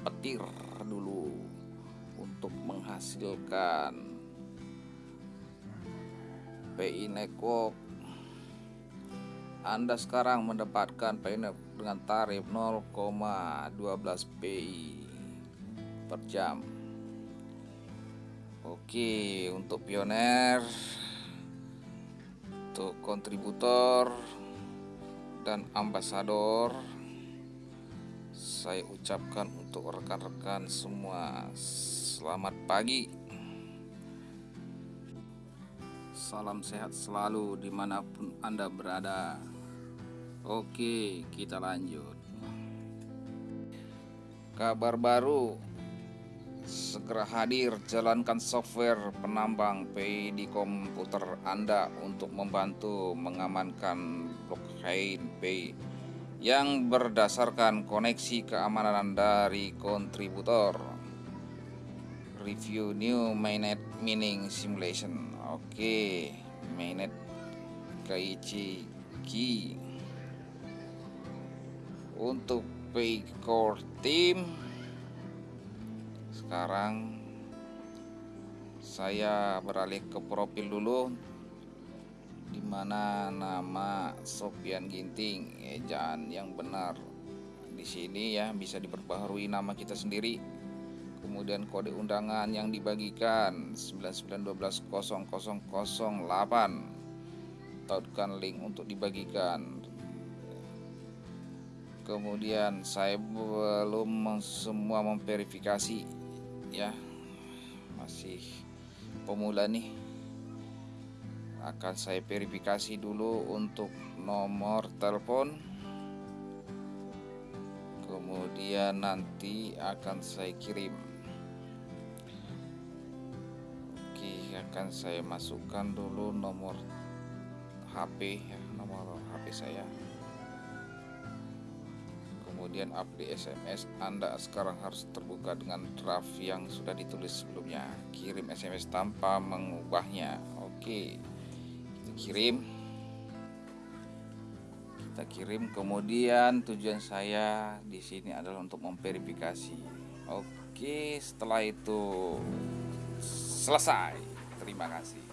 petir dulu untuk menghasilkan PI Nekok Anda sekarang mendapatkan PI Nekok dengan tarif 0,12 PI per jam. Oke untuk pioner untuk kontributor dan ambasador saya ucapkan untuk rekan-rekan semua. Selamat pagi. Salam sehat selalu di mana pun anda berada. Oke kita lanjut. Kabar baru. Segera hadir jalankan software penambang PI di komputer anda untuk membantu mengamankan blockchain PI yang berdasarkan koneksi keamanan dari kontributor. Review new mainnet mining simulation. Oke okay. mainnet keichi key untuk pay core team sekarang saya beralih ke profil dulu di mana nama Sofian Ginting ejaan yang benar. Di sini ya bisa diperbaharui nama kita sendiri. Kemudian kode undangan yang dibagikan 99120008 tautkan link untuk dibagikan. Kemudian saya belum semua memverifikasi ya. Masih pemula nih akan saya verifikasi dulu untuk nomor telepon. Kemudian nanti akan saya kirim. Oke akan saya masukkan dulu nomor HP ya nomor HP saya. Kemudian update SMS Anda sekarang harus terbuka dengan draft yang sudah ditulis sebelumnya. Kirim SMS tanpa mengubahnya. Oke kirim. Kita kirim. Kemudian tujuan saya di sini adalah untuk memverifikasi. Oke setelah itu selesai. Terima kasih